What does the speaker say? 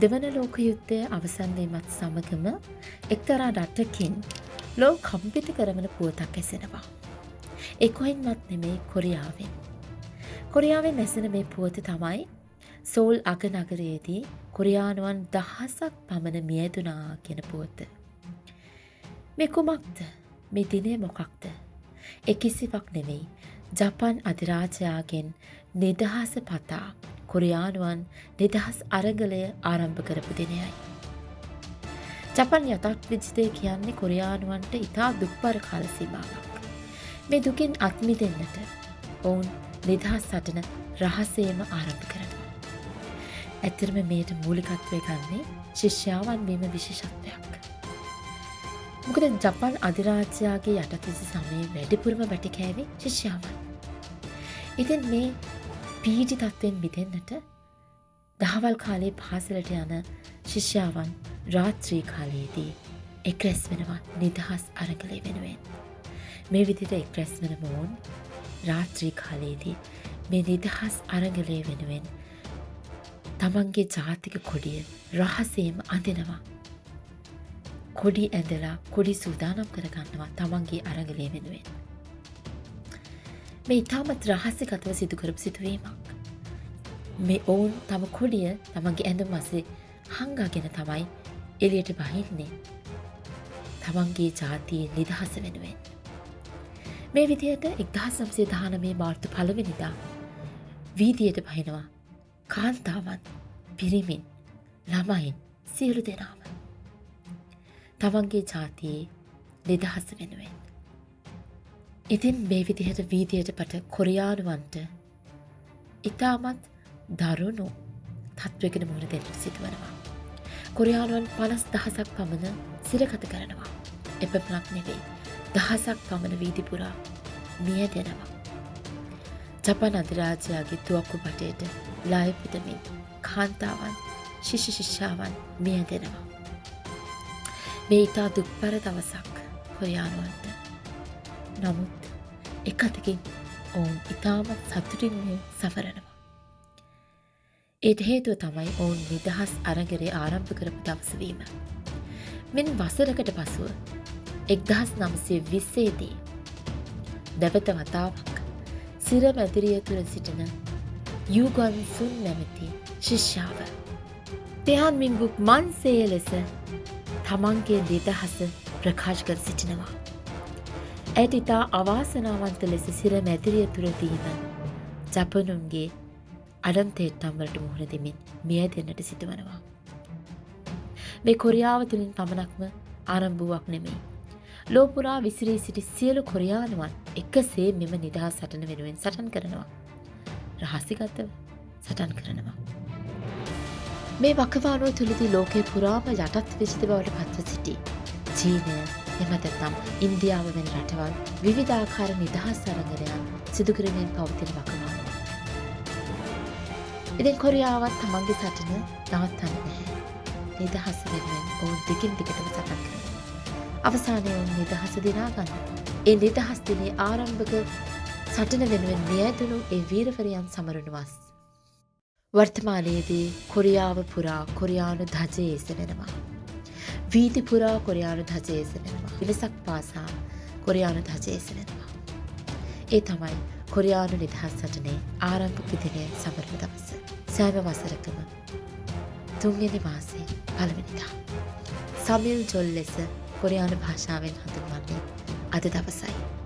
දෙවන ලෝක යුද්ධය අවසන්වීමත් සමගම එක්තරා රටකින් ලෝ කම්පිට කරවන පුවතක් ඇසෙනවා. ඒ කොයින්වත් නෙමේ කොරියාවෙන්. කොරියාවෙන් ඇසෙන මේ පුවත තමයි සෝල් අග නගරයේදී කොරියානුවන් දහසක් පමණ මියදුනා කියෙන පුවත. මෙ කුමක්ද මේ දිනේ මොකක්ද. එකකිසිවක් නෙවෙයි ජපන් අධිරාජයාගෙන් නිදහස පතා කොරියානුවන් නිදහස් අරගලය ආරම්භ කරපු දිනයයි. ජපන් යතක් විජිතය කියන්නේ කොරියානුවන්ට ඉතා දුක්පර කාලසීමාවක්. මේ දුකින් අත්මි දෙන්නට ඔවුන් නිදහස් සටන රහසේම ආරම්භ කරනවා. ඇත්තරම මේට මූලිකත්වය ගන්නේ ශිෂ්‍යාවන් වීම විශේෂත්වයක්. මොකද ජපන් අධිරාජ්‍යයාගේ යටකිසි සමයේ වැඩිපුරම වැටිකෑවේ ශිෂ්‍යාවන්. ඉතින් මේ පීජි තත්ත්වෙන් මිදෙන්න්නට දහවල් කාලේ පාසලට යන ශිෂ්‍යාවන් රාත්‍රී කාලයේදී එක්රැස් වෙනවා නිදහස් අරගලය වෙනුවෙන්. මේ විදිට එක්රැස් වන මෝන් රාත්‍රී කාලයේදී මේ නිදහස් අරගලය වෙනුවෙන් තමන්ගේ ජාතික කොඩිය රහසේම අඳෙනවා. කොඩි ඇඳලා කොඩි සූදානම් කරගන්නවා තමන්ගේ අරගලය වෙනුවෙන්. මේ ඉතාමත් රහස්සිකතව සිදුකරපු සිදුවීමක්. මේ ඔවුන් තම කොඩිය තමන්ගේ ඇඳුම් මසේ හංගාගෙන තමයි එලියට බහින්නේ තමන්ගේ ජාතියේ නිදහස වෙනුවෙන්. මේ විදියට එක්දහස් සම්සේ දානමේ මාර්තු පළවෙනිදා වීදියට බහිනවා කාන්තාවන් පිරිමින් ළමයින් සියලු දෙනාම. තමන්ගේ ජාතියේ නිදහස වෙනුවෙන්. ඉතින් මේ විදිහට වීදියට පට කොරියානුවන්ට ඉතාමත් දරුණු තත්වගෙන මුහුණ දෙන්නට සිදුවනවා. කොරියානුවන් පනස් දහසක් පමණ සිරකත කරනවා. එපමණක් නෙවෙයි දහසක් පමණ වීදිපුරා මිය දෙනවා. ජපන් අධිරාජයාගේ තුවක්කු පටයට ලායපිටමින් කාන්තාවන් ශිෂි ශිෂ්‍යාවන් මිය දෙනවා. මේ ඉතා දුක්පර දවසක් කොරියානුවන්ට නමුත් එක අතකින් ඔවුන් ඉතාමත් සතුටින්ය සවරනවා. ඒට හේතුව තමයි ඔවුන් නිදහස් අරගරේ ආරම්භ කරපු දවසවීම. මෙන් වසරකට පසුව එක්දහස් නම්සේ විස්සේදී දැවත වතාවක් සිර මැදිරිය තුළ සිටින යුගන් සුන් නැමැති ශිෂ්‍යාව. දෙහන් මින්බුක් මන්සේ ලෙස තමන්ගේ නිදහස ප්‍රකාශ කර සිටිනවා. ඇයට ඉතා අවාසනාවන්ත ලෙස සිර මැදිරිය තුරදීම ජපනුන්ගේ අඩන්තේට්ටම්වලට මුහුණ දෙමින් මිය දෙන්නට සිදුවනවා. මේ කොරියාව තුළින් පමණක්ම ආරම්භුවක් නෙමෙයි. ලෝපුරා විසිරී සිටි සියලු කොරියානුවන් එකසේ මෙම නිදහස් සටන වෙනුවෙන් සටන් කරනවා. රහසිගතව සටන් කරනවා. මේ වකවානුව තුළදී ලෝකේ පුරාම යටත් විසිත බවට පත්ව සිටි. චීනය එමතත්නම් ඉන්දියාව වෙන රටවල් විවිධාකාර නිදහස් අරගරයන් සිදුකරමින් පවතින වකවා. ඉතින් කොරියාවත් තමන්ගේ සටන නවත්තන්න නැහැ. නිදහස වෙනුවෙන් ඔවුන් දෙකින් දිගටම සටන් කරන. අවසානය ඔවුන් නිදහස දිනාගන්න. ඒ නිදහස් දිනේ ආරම්භක සටන වෙනුවෙන් මියදුණු ඒ වීරවරයන් සමරණුවස්. වර්තමානයේදී කොරියාව පුරා කොරියානු ධජය එසවෙනවා. වීතිපුරා කොරියානු ධජයසවෙනවා. විලසක් පාසා කොරියානු ධජයසවෙනවා. ඒ තමයි කොරියානු නිදහස් සටනේ ආරම්භක දිනය සමරණ දවස. සෑම වසරකම තුන්වෙනි මාසේ පළවෙනිදා. සමිල් ජොල් ලෙස කොරියානු භාෂාවෙන් හඳුන්වන්නේ අද දවසයි.